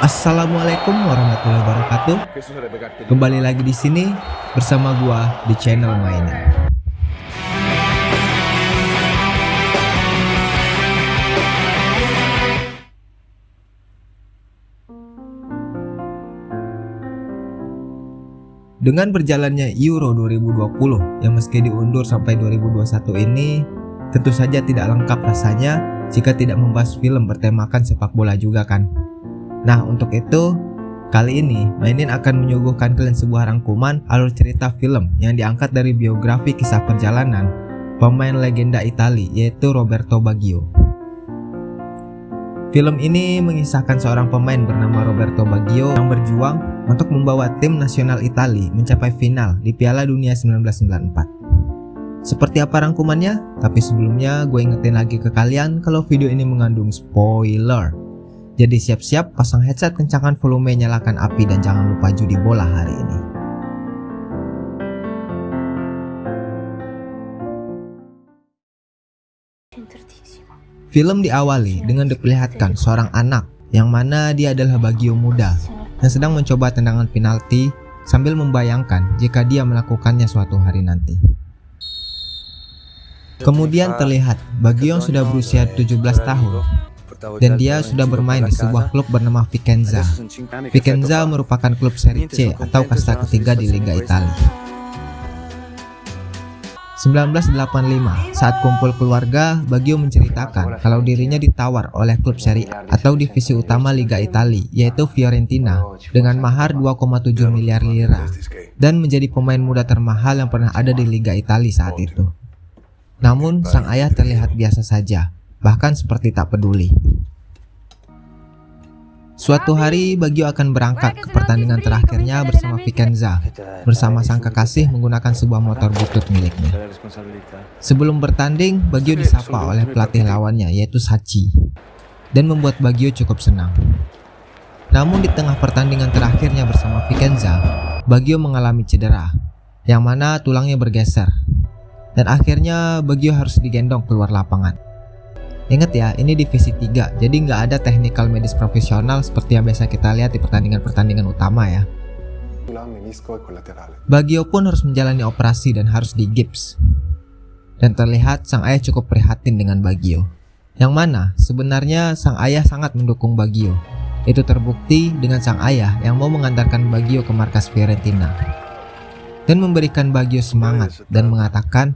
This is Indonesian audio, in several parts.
Assalamualaikum warahmatullahi wabarakatuh. Kembali lagi di sini bersama gua di channel mainan. Dengan berjalannya Euro 2020 yang meski diundur sampai 2021 ini, tentu saja tidak lengkap rasanya jika tidak membahas film bertemakan sepak bola juga kan. Nah untuk itu, kali ini Mainin akan menyuguhkan kalian sebuah rangkuman alur cerita film yang diangkat dari biografi kisah perjalanan pemain legenda Italia yaitu Roberto Baggio. Film ini mengisahkan seorang pemain bernama Roberto Baggio yang berjuang untuk membawa tim nasional Italia mencapai final di Piala Dunia 1994. Seperti apa rangkumannya? Tapi sebelumnya gue ingetin lagi ke kalian kalau video ini mengandung spoiler. Jadi siap-siap pasang headset kencangkan volume nyalakan api dan jangan lupa judi bola hari ini. Film diawali dengan diperlihatkan seorang anak yang mana dia adalah Bagio muda yang sedang mencoba tendangan penalti sambil membayangkan jika dia melakukannya suatu hari nanti. Kemudian terlihat Bagio yang sudah berusia 17 tahun dan dia sudah bermain di sebuah klub bernama Vicenza. Vicenza merupakan klub Serie C atau kasta ketiga di Liga Italia. 1985, saat kumpul keluarga, Baggio menceritakan kalau dirinya ditawar oleh klub Serie A atau divisi utama Liga Italia, yaitu Fiorentina, dengan mahar 2,7 miliar lira, dan menjadi pemain muda termahal yang pernah ada di Liga Italia saat itu. Namun, sang ayah terlihat biasa saja, bahkan seperti tak peduli. Suatu hari Bagio akan berangkat ke pertandingan terakhirnya bersama Vicenza bersama sang kekasih menggunakan sebuah motor butut miliknya. Sebelum bertanding, Bagio disapa oleh pelatih lawannya yaitu Sachi dan membuat Bagio cukup senang. Namun di tengah pertandingan terakhirnya bersama Vicenza, Bagio mengalami cedera yang mana tulangnya bergeser dan akhirnya Bagio harus digendong keluar lapangan. Ingat ya, ini divisi 3, jadi nggak ada technical medis profesional seperti yang biasa kita lihat di pertandingan-pertandingan utama ya. Bagio pun harus menjalani operasi dan harus di gips. Dan terlihat sang ayah cukup prihatin dengan Bagio. Yang mana sebenarnya sang ayah sangat mendukung Bagio. Itu terbukti dengan sang ayah yang mau mengantarkan Bagio ke markas Fiorentina. Dan memberikan Bagio semangat dan mengatakan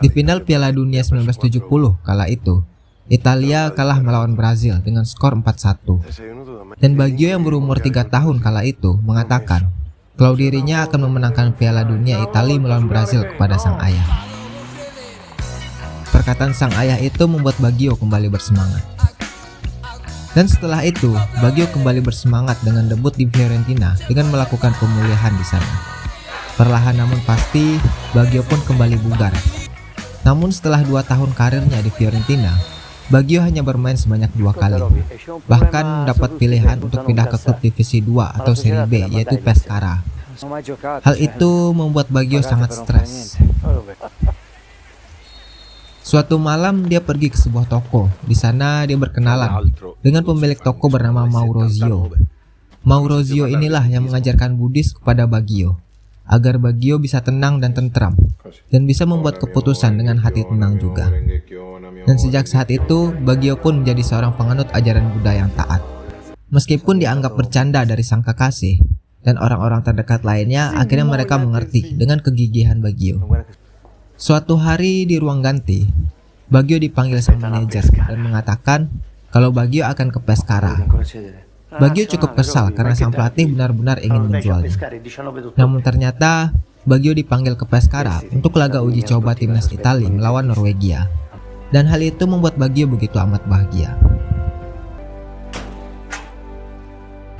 di final Piala Dunia 1970 kala itu Italia kalah melawan Brazil dengan skor 4-1. Dan Baggio yang berumur 3 tahun kala itu mengatakan kalau dirinya akan memenangkan Piala Dunia Italia melawan Brazil kepada sang ayah. Perkataan sang ayah itu membuat Baggio kembali bersemangat. Dan setelah itu, Baggio kembali bersemangat dengan debut di Fiorentina dengan melakukan pemulihan di sana. Perlahan namun pasti, Baggio pun kembali bugar. Namun setelah dua tahun karirnya di Fiorentina, Bagio hanya bermain sebanyak dua kali, bahkan dapat pilihan untuk pindah ke klub divisi 2 atau Serie B yaitu Pescara. Hal itu membuat Bagio sangat stres. Suatu malam dia pergi ke sebuah toko. Di sana dia berkenalan dengan pemilik toko bernama Maurozio. Maurozio inilah yang mengajarkan Buddhis kepada Bagio agar Bagio bisa tenang dan tentram dan bisa membuat keputusan dengan hati tenang juga. Dan sejak saat itu, Bagio pun menjadi seorang penganut ajaran Buddha yang taat. Meskipun dianggap bercanda dari sang kekasih dan orang-orang terdekat lainnya, akhirnya mereka mengerti dengan kegigihan Bagio. Suatu hari di ruang ganti, Bagio dipanggil sang manajer dan mengatakan kalau Bagio akan ke Pescara. Bagio cukup kesal karena sang pelatih benar-benar ingin menjualnya. Namun ternyata Bagio dipanggil ke Pescara untuk laga uji coba timnas Italia melawan Norwegia. Dan hal itu membuat Bagio begitu amat bahagia.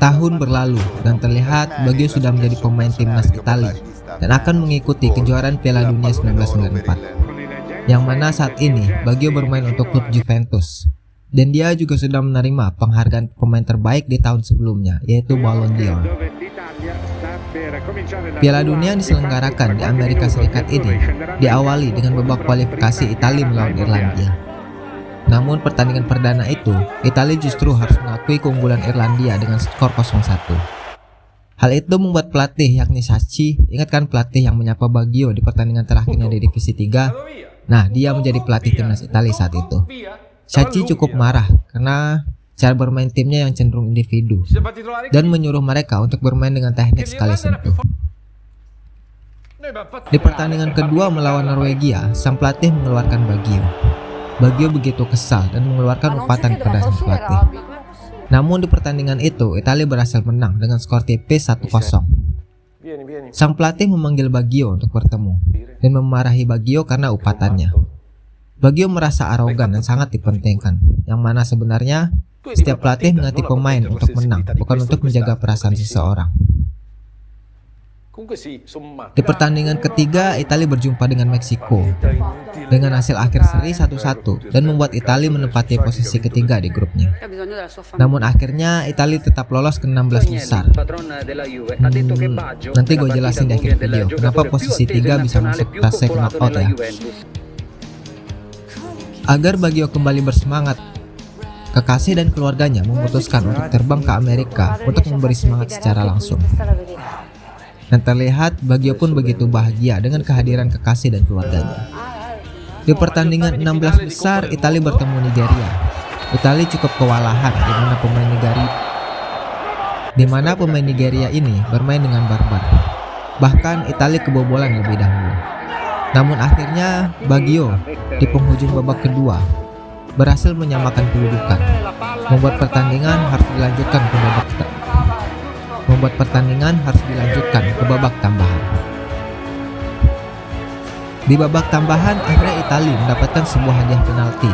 Tahun berlalu dan terlihat Bagio sudah menjadi pemain timnas Italia dan akan mengikuti kejuaraan Piala Dunia 1994. Yang mana saat ini Bagio bermain untuk klub Juventus dan dia juga sudah menerima penghargaan pemain terbaik di tahun sebelumnya, yaitu Ballon d'Or. Piala Dunia yang diselenggarakan di Amerika Serikat ini diawali dengan babak kualifikasi Italia melawan Irlandia. Namun pertandingan perdana itu, Italia justru harus mengakui keunggulan Irlandia dengan skor 0-1. Hal itu membuat pelatih yakni Sachi, ingatkan pelatih yang menyapa Baggio di pertandingan terakhirnya di divisi 3. Nah, dia menjadi pelatih timnas Italia saat itu. Sachi cukup marah karena cara bermain timnya yang cenderung individu dan menyuruh mereka untuk bermain dengan teknik sekali sentuh. Di pertandingan kedua melawan Norwegia, sang pelatih mengeluarkan Baggio. Baggio begitu kesal dan mengeluarkan upatan kepada sang pelatih. Namun di pertandingan itu, Italia berhasil menang dengan skor tipis 1-0. Sang pelatih memanggil Baggio untuk bertemu dan memarahi Baggio karena upatannya. Baggio merasa arogan dan sangat dipentingkan, yang mana sebenarnya setiap pelatih mengerti pemain untuk menang, bukan untuk menjaga perasaan seseorang. Di pertandingan ketiga, Italia berjumpa dengan Meksiko dengan hasil akhir seri 1-1 dan membuat Italia menempati posisi ketiga di grupnya. Namun akhirnya Italia tetap lolos ke 16 besar. Hmm, nanti gue jelasin di akhir video kenapa posisi 3 bisa masuk fase knockout ya. Agar Baggio kembali bersemangat, kekasih dan keluarganya memutuskan untuk terbang ke Amerika untuk memberi semangat secara langsung. Dan terlihat Bagio pun begitu bahagia dengan kehadiran kekasih dan keluarganya. Di pertandingan 16 besar, Italia bertemu Nigeria. Italia cukup kewalahan di mana pemain Nigeria di mana pemain Nigeria ini bermain dengan barbar. Bahkan Italia kebobolan lebih dahulu. Namun akhirnya Bagio di penghujung babak kedua berhasil menyamakan kedudukan, membuat pertandingan harus dilanjutkan ke babak membuat pertandingan harus dilanjutkan ke babak tambahan. Di babak tambahan, akhirnya Italia mendapatkan sebuah hadiah penalti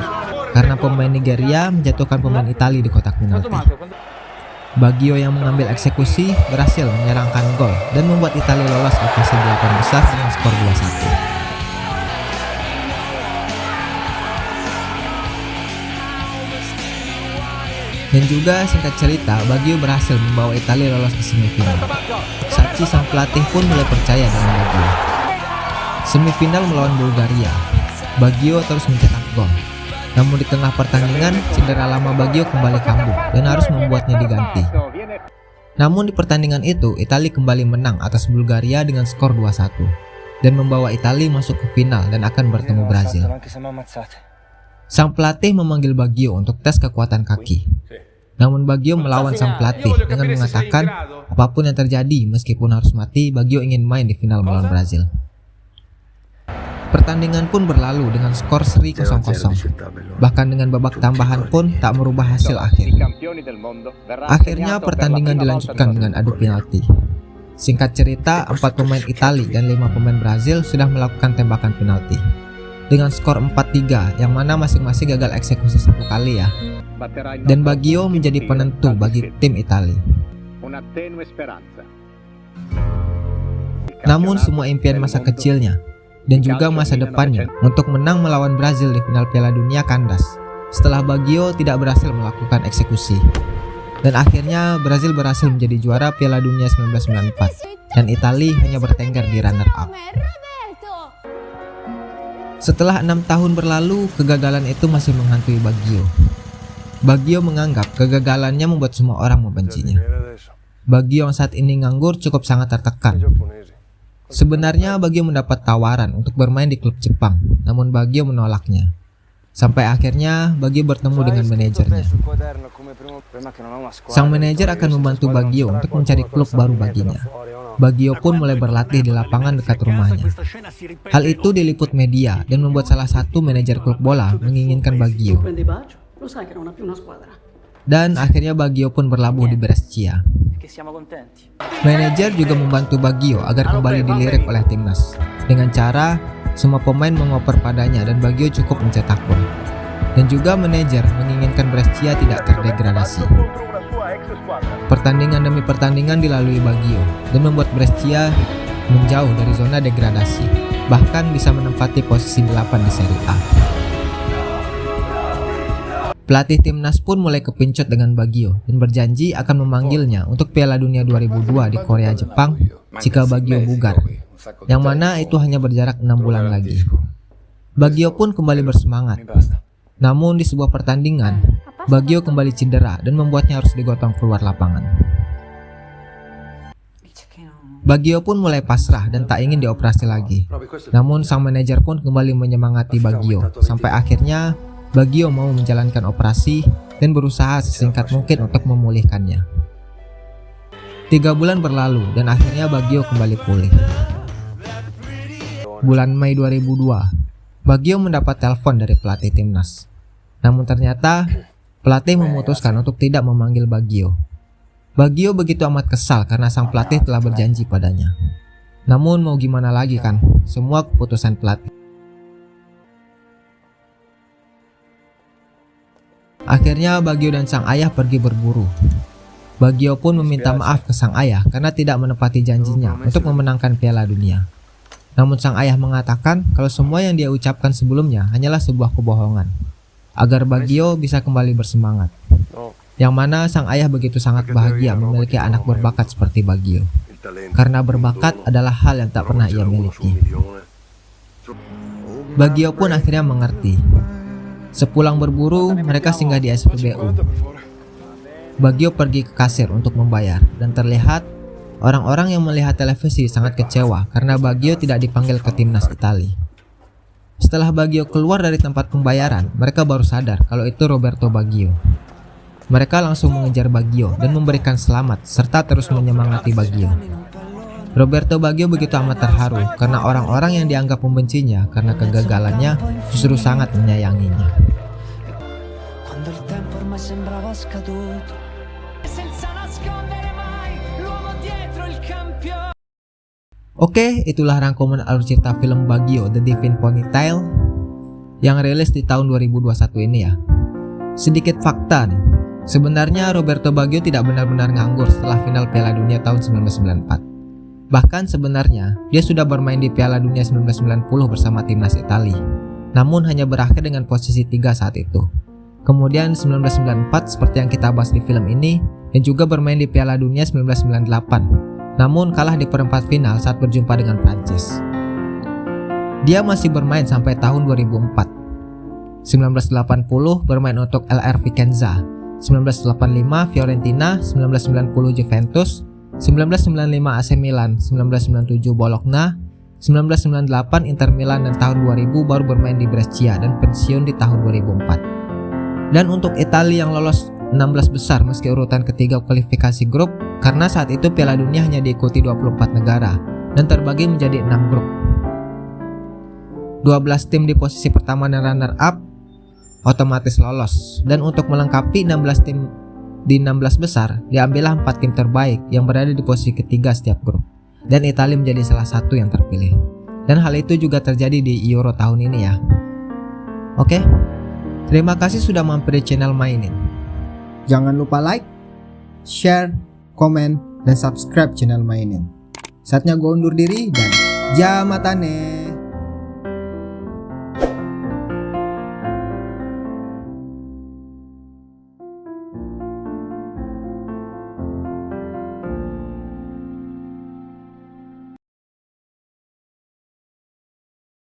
karena pemain Nigeria menjatuhkan pemain Italia di kotak penalti. Bagio yang mengambil eksekusi berhasil menyerangkan gol dan membuat Italia lolos ke fase 8 besar dengan skor 2-1. Dan juga singkat cerita, Baggio berhasil membawa Italia lolos ke semifinal. Sachi sang pelatih pun mulai percaya dengan Baggio. Semifinal melawan Bulgaria, Baggio terus mencetak gol. Namun di tengah pertandingan, cedera lama Baggio kembali kambuh dan harus membuatnya diganti. Namun di pertandingan itu, Italia kembali menang atas Bulgaria dengan skor 2-1 dan membawa Italia masuk ke final dan akan bertemu Brazil. Sang pelatih memanggil Bagio untuk tes kekuatan kaki. Namun Bagio melawan sang pelatih dengan mengatakan apa pun yang terjadi meskipun harus mati, Bagio ingin main di final melawan Brazil. Pertandingan pun berlalu dengan skor seri 0-0. Bahkan dengan babak tambahan pun tak merubah hasil akhir. Akhirnya pertandingan dilanjutkan dengan adu penalti. Singkat cerita, empat pemain Italia dan lima pemain Brazil sudah melakukan tembakan penalti dengan skor 4-3 yang mana masing-masing gagal eksekusi satu kali ya. Dan Baggio menjadi penentu bagi tim Italia. Namun semua impian masa kecilnya dan juga masa depannya untuk menang melawan Brazil di final Piala Dunia kandas setelah Baggio tidak berhasil melakukan eksekusi. Dan akhirnya Brazil berhasil menjadi juara Piala Dunia 1994 dan Italia hanya bertengger di runner up. Setelah enam tahun berlalu, kegagalan itu masih menghantui Bagio. Bagio menganggap kegagalannya membuat semua orang membencinya. Bagio yang saat ini nganggur cukup sangat tertekan. Sebenarnya Bagio mendapat tawaran untuk bermain di klub Jepang, namun Bagio menolaknya. Sampai akhirnya Bagio bertemu dengan manajernya. Sang manajer akan membantu Bagio untuk mencari klub baru baginya. Bagio pun mulai berlatih di lapangan dekat rumahnya. Hal itu diliput media dan membuat salah satu manajer klub bola menginginkan Bagio. Dan akhirnya Bagio pun berlabuh di Brescia. Manajer juga membantu Bagio agar kembali dilirik oleh timnas dengan cara semua pemain mengoper padanya dan Bagio cukup mencetak gol. Dan juga manajer menginginkan Brescia tidak terdegradasi. Pertandingan demi pertandingan dilalui Baggio dan membuat Brescia menjauh dari zona degradasi, bahkan bisa menempati posisi 8 di Serie A. Pelatih timnas pun mulai kepincut dengan Baggio dan berjanji akan memanggilnya untuk Piala Dunia 2002 di Korea Jepang jika Baggio bugar, yang mana itu hanya berjarak enam bulan lagi. Baggio pun kembali bersemangat Namun di sebuah pertandingan, Bagio kembali cedera dan membuatnya harus digotong keluar lapangan. Bagio pun mulai pasrah dan tak ingin dioperasi lagi. Namun sang manajer pun kembali menyemangati Bagio sampai akhirnya Bagio mau menjalankan operasi dan berusaha sesingkat mungkin untuk memulihkannya. Tiga bulan berlalu dan akhirnya Bagio kembali pulih. Bulan Mei 2002, Bagio mendapat telepon dari pelatih timnas. Namun ternyata pelatih memutuskan untuk tidak memanggil Bagio. Bagio begitu amat kesal karena sang pelatih telah berjanji padanya. Namun mau gimana lagi kan, semua keputusan pelatih. Akhirnya Bagio dan sang ayah pergi berburu. Bagio pun meminta maaf ke sang ayah karena tidak menepati janjinya untuk memenangkan piala dunia. Namun sang ayah mengatakan kalau semua yang dia ucapkan sebelumnya hanyalah sebuah kebohongan, agar Bagio bisa kembali bersemangat. Oh. Yang mana sang ayah begitu sangat bahagia memiliki anak berbakat seperti Bagio. Karena berbakat adalah hal yang tak pernah ia miliki. Bagio pun akhirnya mengerti. Sepulang berburu, mereka singgah di SPBU. Bagio pergi ke kasir untuk membayar dan terlihat Orang-orang yang melihat televisi sangat kecewa karena Bagio tidak dipanggil ke timnas Italia. Setelah Bagio keluar dari tempat pembayaran, mereka baru sadar kalau itu Roberto Bagio. Mereka langsung mengejar Bagio dan memberikan selamat serta terus menyemangati Bagio. Roberto Bagio begitu amat terharu karena orang-orang yang dianggap membencinya karena kegagalannya justru sangat menyayanginya. Oke, itulah rangkuman alur cerita film Bagio The Divine Ponytail yang rilis di tahun 2021 ini ya. Sedikit fakta nih, sebenarnya Roberto Baggio tidak benar-benar nganggur setelah final Piala Dunia tahun 1994. Bahkan sebenarnya, dia sudah bermain di Piala Dunia 1990 bersama timnas Italia, namun hanya berakhir dengan posisi 3 saat itu. Kemudian 1994 seperti yang kita bahas di film ini, dan juga bermain di Piala Dunia 1998 namun kalah di perempat final saat berjumpa dengan Prancis. Dia masih bermain sampai tahun 2004. 1980 bermain untuk LR Vicenza, 1985 Fiorentina, 1990 Juventus, 1995 AC Milan, 1997 Bologna, 1998 Inter Milan dan tahun 2000 baru bermain di Brescia dan pensiun di tahun 2004. Dan untuk Italia yang lolos 16 besar meski urutan ketiga kualifikasi grup karena saat itu Piala Dunia hanya diikuti 24 negara dan terbagi menjadi 6 grup. 12 tim di posisi pertama dan runner up otomatis lolos. Dan untuk melengkapi 16 tim di 16 besar diambillah 4 tim terbaik yang berada di posisi ketiga setiap grup. Dan Italia menjadi salah satu yang terpilih. Dan hal itu juga terjadi di Euro tahun ini ya. Oke? Terima kasih sudah mampir di channel mainin Jangan lupa like, share, komen, dan subscribe channel mainin. Saatnya gue undur diri dan jamatane.